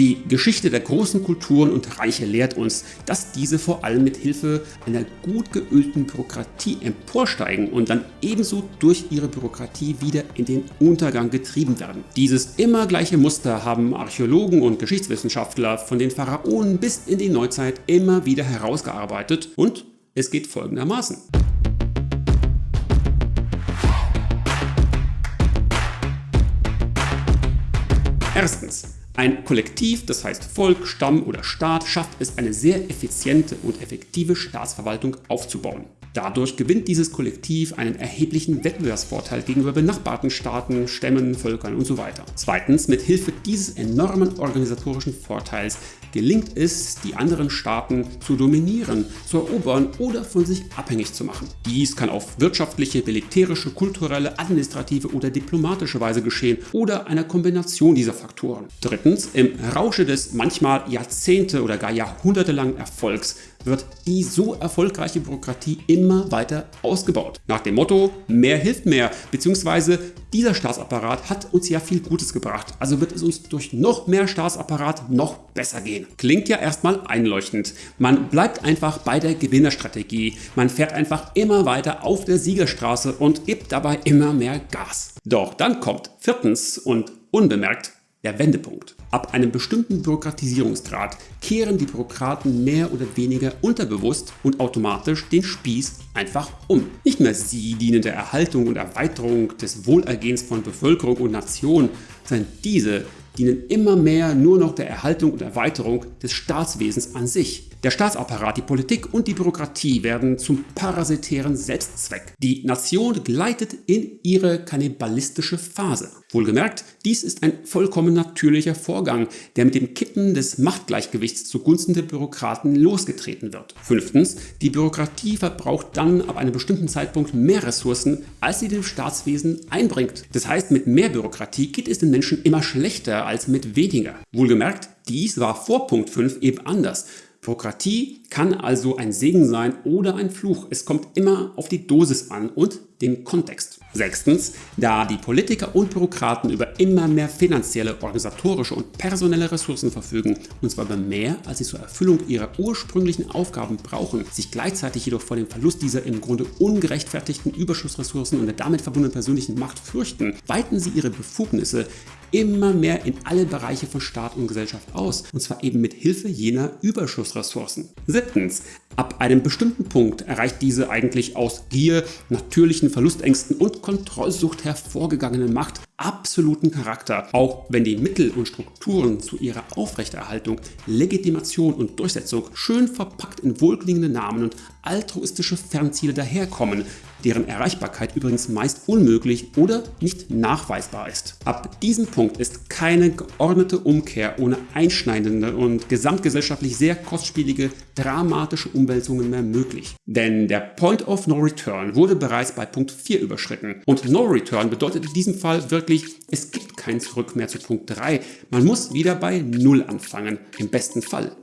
Die Geschichte der großen Kulturen und Reiche lehrt uns, dass diese vor allem mit Hilfe einer gut geölten Bürokratie emporsteigen und dann ebenso durch ihre Bürokratie wieder in den Untergang getrieben werden. Dieses immer gleiche Muster haben Archäologen und Geschichtswissenschaftler von den Pharaonen bis in die Neuzeit immer wieder herausgearbeitet und es geht folgendermaßen. Erstens. Ein Kollektiv, das heißt Volk, Stamm oder Staat, schafft es eine sehr effiziente und effektive Staatsverwaltung aufzubauen. Dadurch gewinnt dieses Kollektiv einen erheblichen Wettbewerbsvorteil gegenüber benachbarten Staaten, Stämmen, Völkern und so weiter. Zweitens, mit Hilfe dieses enormen organisatorischen Vorteils gelingt es, die anderen Staaten zu dominieren, zu erobern oder von sich abhängig zu machen. Dies kann auf wirtschaftliche, militärische, kulturelle, administrative oder diplomatische Weise geschehen oder einer Kombination dieser Faktoren. Drittens, im Rausche des manchmal Jahrzehnte oder gar jahrhundertelangen Erfolgs wird die so erfolgreiche Bürokratie immer weiter ausgebaut. Nach dem Motto, mehr hilft mehr, beziehungsweise dieser Staatsapparat hat uns ja viel Gutes gebracht, also wird es uns durch noch mehr Staatsapparat noch besser gehen. Klingt ja erstmal einleuchtend. Man bleibt einfach bei der Gewinnerstrategie. Man fährt einfach immer weiter auf der Siegerstraße und gibt dabei immer mehr Gas. Doch dann kommt viertens und unbemerkt der Wendepunkt. Ab einem bestimmten Bürokratisierungsgrad kehren die Bürokraten mehr oder weniger unterbewusst und automatisch den Spieß einfach um. Nicht mehr sie dienen der Erhaltung und Erweiterung des Wohlergehens von Bevölkerung und Nation, sondern diese dienen immer mehr nur noch der Erhaltung und Erweiterung des Staatswesens an sich. Der Staatsapparat, die Politik und die Bürokratie werden zum parasitären Selbstzweck. Die Nation gleitet in ihre kannibalistische Phase. Wohlgemerkt, dies ist ein vollkommen natürlicher Vorgang, der mit dem Kippen des Machtgleichgewichts zugunsten der Bürokraten losgetreten wird. Fünftens, die Bürokratie verbraucht dann ab einem bestimmten Zeitpunkt mehr Ressourcen, als sie dem Staatswesen einbringt. Das heißt, mit mehr Bürokratie geht es den Menschen immer schlechter als mit weniger. Wohlgemerkt, dies war vor Punkt 5 eben anders. Bürokratie kann also ein Segen sein oder ein Fluch. Es kommt immer auf die Dosis an und den Kontext. Sechstens, da die Politiker und Bürokraten über immer mehr finanzielle, organisatorische und personelle Ressourcen verfügen, und zwar über mehr, als sie zur Erfüllung ihrer ursprünglichen Aufgaben brauchen, sich gleichzeitig jedoch vor dem Verlust dieser im Grunde ungerechtfertigten Überschussressourcen und der damit verbundenen persönlichen Macht fürchten, weiten sie ihre Befugnisse immer mehr in alle Bereiche von Staat und Gesellschaft aus, und zwar eben mit Hilfe jener Überschussressourcen. Siebtens, ab einem bestimmten Punkt erreicht diese eigentlich aus Gier, natürlichen Verlustängsten und Kontrollsucht hervorgegangene Macht absoluten Charakter, auch wenn die Mittel und Strukturen zu ihrer Aufrechterhaltung, Legitimation und Durchsetzung schön verpackt in wohlklingende Namen und altruistische Fernziele daherkommen, deren Erreichbarkeit übrigens meist unmöglich oder nicht nachweisbar ist. Ab diesem Punkt ist keine geordnete Umkehr ohne einschneidende und gesamtgesellschaftlich sehr kostspielige, dramatische Umwälzungen mehr möglich. Denn der Point of No Return wurde bereits bei Punkt 4 überschritten und No Return bedeutet in diesem Fall wirklich es gibt kein Zurück mehr zu Punkt 3. Man muss wieder bei 0 anfangen, im besten Fall.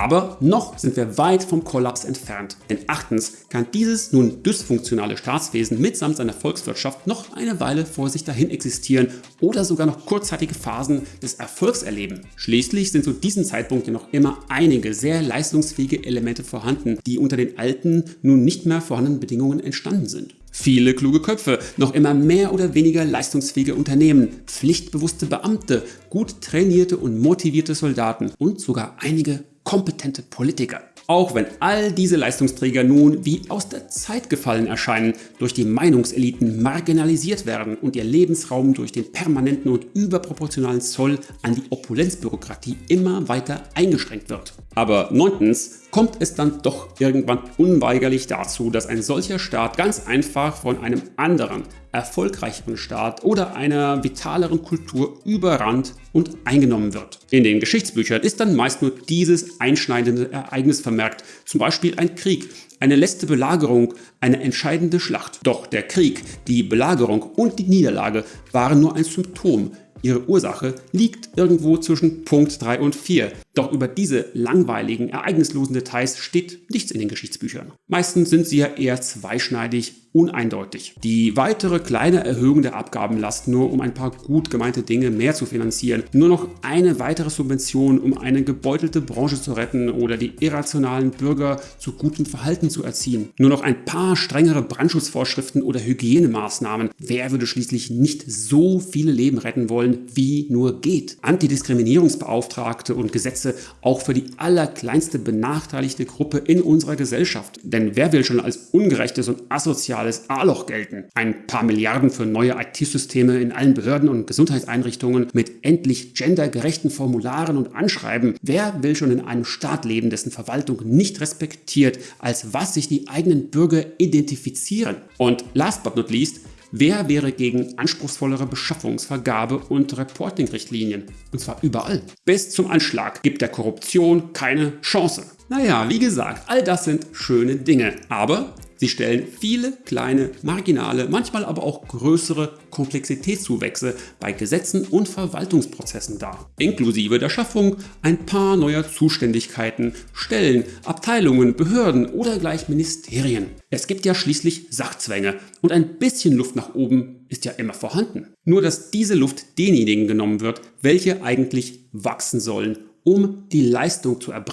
Aber noch sind wir weit vom Kollaps entfernt, denn achtens kann dieses nun dysfunktionale Staatswesen mitsamt seiner Volkswirtschaft noch eine Weile vor sich dahin existieren oder sogar noch kurzzeitige Phasen des Erfolgs erleben. Schließlich sind zu diesem Zeitpunkt ja noch immer einige sehr leistungsfähige Elemente vorhanden, die unter den alten, nun nicht mehr vorhandenen Bedingungen entstanden sind. Viele kluge Köpfe, noch immer mehr oder weniger leistungsfähige Unternehmen, pflichtbewusste Beamte, gut trainierte und motivierte Soldaten und sogar einige kompetente Politiker. Auch wenn all diese Leistungsträger nun wie aus der Zeit gefallen erscheinen, durch die Meinungseliten marginalisiert werden und ihr Lebensraum durch den permanenten und überproportionalen Zoll an die Opulenzbürokratie immer weiter eingeschränkt wird. Aber neuntens kommt es dann doch irgendwann unweigerlich dazu, dass ein solcher Staat ganz einfach von einem anderen, erfolgreicheren Staat oder einer vitaleren Kultur überrannt und eingenommen wird. In den Geschichtsbüchern ist dann meist nur dieses einschneidende Ereignis vermerkt, zum Beispiel ein Krieg, eine letzte Belagerung, eine entscheidende Schlacht. Doch der Krieg, die Belagerung und die Niederlage waren nur ein Symptom. Ihre Ursache liegt irgendwo zwischen Punkt 3 und 4. Doch über diese langweiligen, ereignislosen Details steht nichts in den Geschichtsbüchern. Meistens sind sie ja eher zweischneidig uneindeutig. Die weitere kleine Erhöhung der Abgabenlast nur um ein paar gut gemeinte Dinge mehr zu finanzieren, nur noch eine weitere Subvention um eine gebeutelte Branche zu retten oder die irrationalen Bürger zu gutem Verhalten zu erziehen, nur noch ein paar strengere Brandschutzvorschriften oder Hygienemaßnahmen. Wer würde schließlich nicht so viele Leben retten wollen, wie nur geht? Antidiskriminierungsbeauftragte und Gesetze auch für die allerkleinste benachteiligte Gruppe in unserer Gesellschaft. Denn wer will schon als ungerechtes und asoziales soziales A-Loch gelten. Ein paar Milliarden für neue IT-Systeme in allen Behörden und Gesundheitseinrichtungen mit endlich gendergerechten Formularen und Anschreiben. Wer will schon in einem Staat leben, dessen Verwaltung nicht respektiert, als was sich die eigenen Bürger identifizieren? Und last but not least, Wer wäre gegen anspruchsvollere Beschaffungsvergabe und Reporting-Richtlinien? Und zwar überall. Bis zum Anschlag gibt der Korruption keine Chance. Naja, wie gesagt, all das sind schöne Dinge. Aber Sie stellen viele kleine, marginale, manchmal aber auch größere Komplexitätszuwächse bei Gesetzen und Verwaltungsprozessen dar, inklusive der Schaffung ein paar neuer Zuständigkeiten, Stellen, Abteilungen, Behörden oder gleich Ministerien. Es gibt ja schließlich Sachzwänge und ein bisschen Luft nach oben ist ja immer vorhanden. Nur dass diese Luft denjenigen genommen wird, welche eigentlich wachsen sollen, um die Leistung zu erbringen.